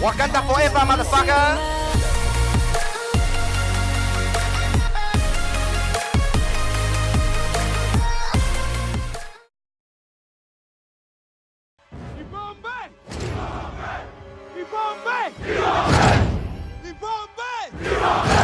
Wakanda forever, motherfucker! Bombay! Bombay! Bombay! Bombay!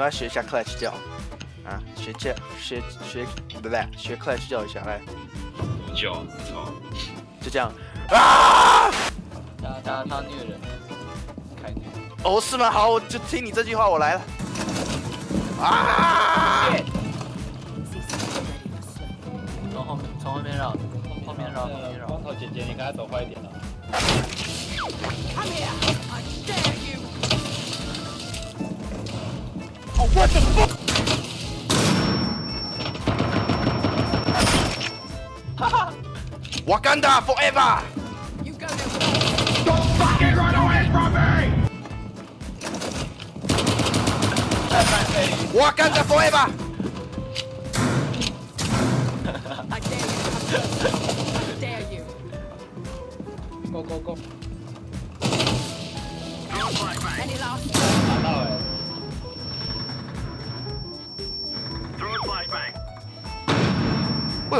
要不要学一下 Clutch 叫？啊，学教，学学，不对，学 Clutch 叫一下，来，叫操！就这样。啊！他他他虐人，开虐。哦，是吗？好，我就听你这句话，我来了。啊！从后面从后面绕，后面绕，后面绕。光头姐姐，你刚才走快一点了。哦，what the fuck！哈哈，Wakanda forever！Wakanda forever！I dare you.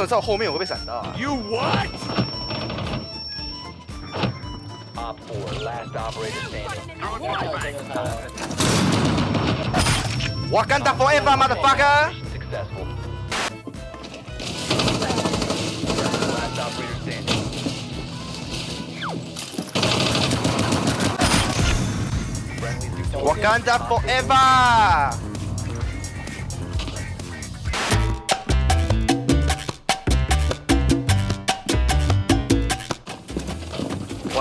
为什么在我后面我会被闪到啊 You what? Op 4, last operator standing. Throw a flashbang. Wakanda forever, motherfucker！ Successful. Last operator standing. Friendly successful. Wakanda forever！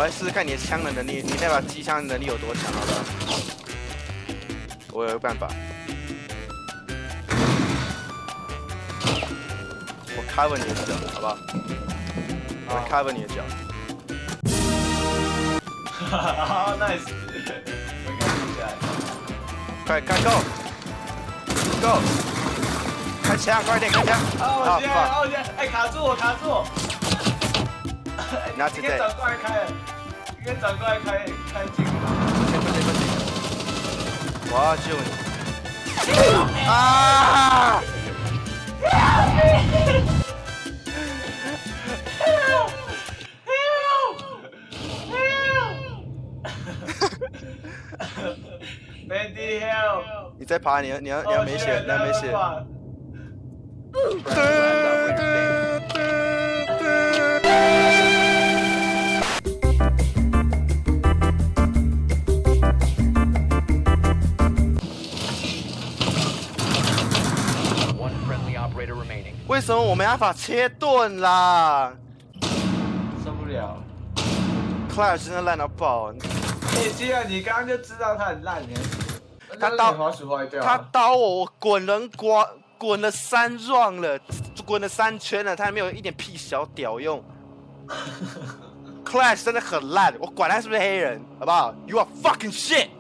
我来试试看你的枪的能力，你那把机枪能力有多强，好不好？我有个办法，我 cover 你的脚，好不好？我 cover 你的脚。好 nice！我应该记起来。快开 go go，开枪，快点开枪！哦，啊我现在，fuck，哦，我先，哎，卡住我，卡住我！拿应该转过来开，院长过来开，开进。不行不行，我要救你！啊！Mandy 你再爬，你要你要你要没血，你要没血。为什么我没办法切盾啦受不了。？Clash 真的烂到爆，哎，既然你刚刚就知道他很烂，你他刀滑鼠坏掉。他刀我，我滚人刮滚了三 round 了，滚了三圈了，他还没有一点屁小屌用。Clash 真的很烂，我管他是不是黑人，好不好？You are fucking shit！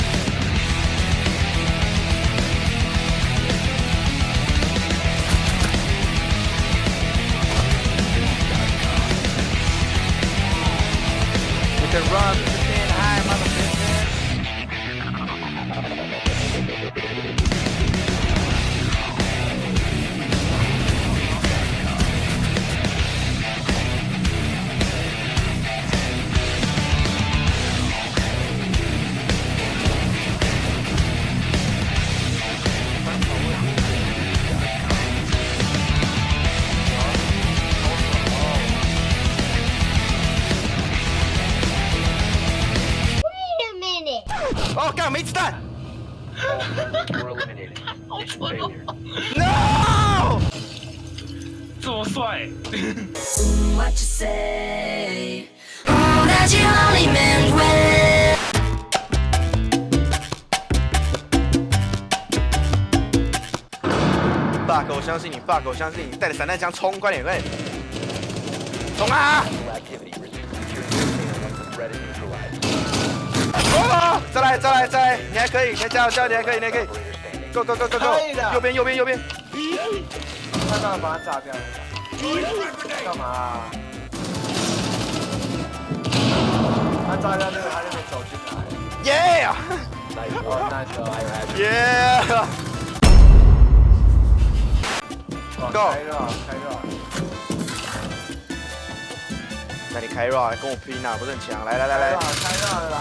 干没子弹 failure.！No！这么帅，what you say. Oh, that you only meant well. bug，我相信你，bug，我相信你，带着散弹枪冲，快点，快点，冲啊！再来再来再，你还可以，你加油加油，你还可以，你可以，go go go go go，右边右边右边。咦，他把炸炸掉了。干嘛？他炸掉那个，他就能走进来。耶！来，开热！耶！开热，开热。那你开热跟我拼啊，不是很强。来来来来。开热啦！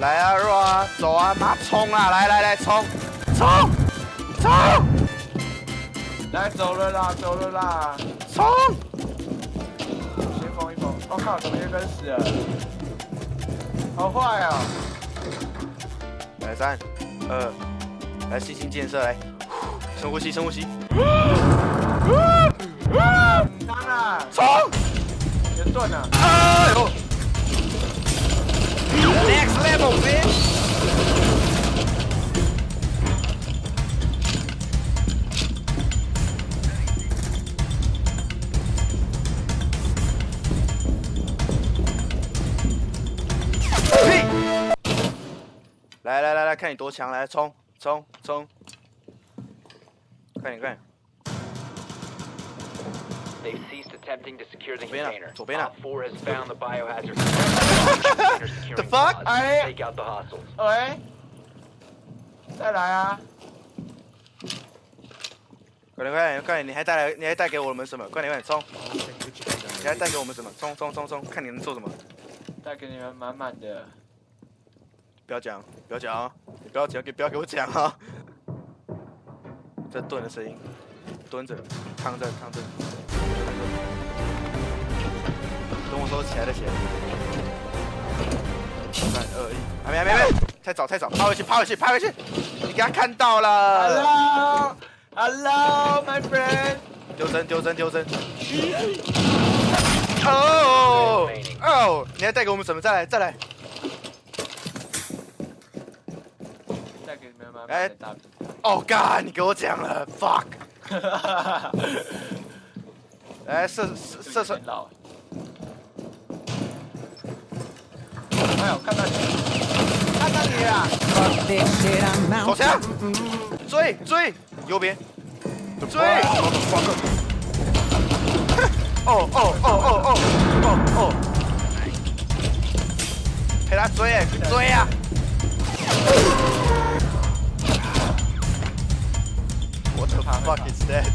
来啊弱啊走啊，妈冲啊，来来来冲冲冲来走了啦，走了啦！冲！先封一封。我、靠，怎么又跟死了？好坏哦！来三二，来信心建设，来深呼吸，深呼吸，啊，当然，冲！也盾了。哎呦看你多强！来冲冲冲！快点快点左边啊 container. 左边啊 Op 4 has found the fuck? 喂，再来啊！快点快点快点！你还带来你还带给我们什么？快点快点冲！你还带给我们什么？冲冲冲冲！看你能做什么！带给你们满满的。不要讲，不要讲啊！你不要讲，给不要给我讲啊！在盾的声音，蹲着，躺着，躺着，躺着。等我说起来的起来。三二一，还没还没还没，太早太早，趴回去趴回去趴回去！你给他看到了，Hello，Hello，my friend。丢针丢针丢针。哦哦，你要带给我们什么？再来再来！给你们满哎满的大饼。哦干，你给我讲了，fuck！来 射射射射！哎呦，看到你，看到你了！手枪，追追，右边，追！哦哦哦哦哦哦哦！陪他追，追呀！What the fuck is that？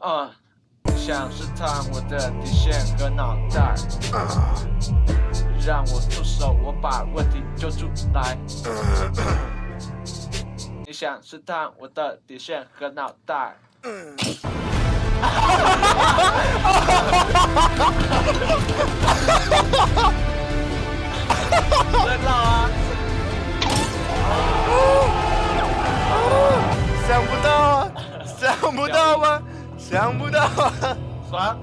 嗯，想试探我的底线和脑袋，让我出手，我把问题揪出来。你想试探我的底线和脑袋？在闹啊！想不到啊，想不到吗？想不到啊！爽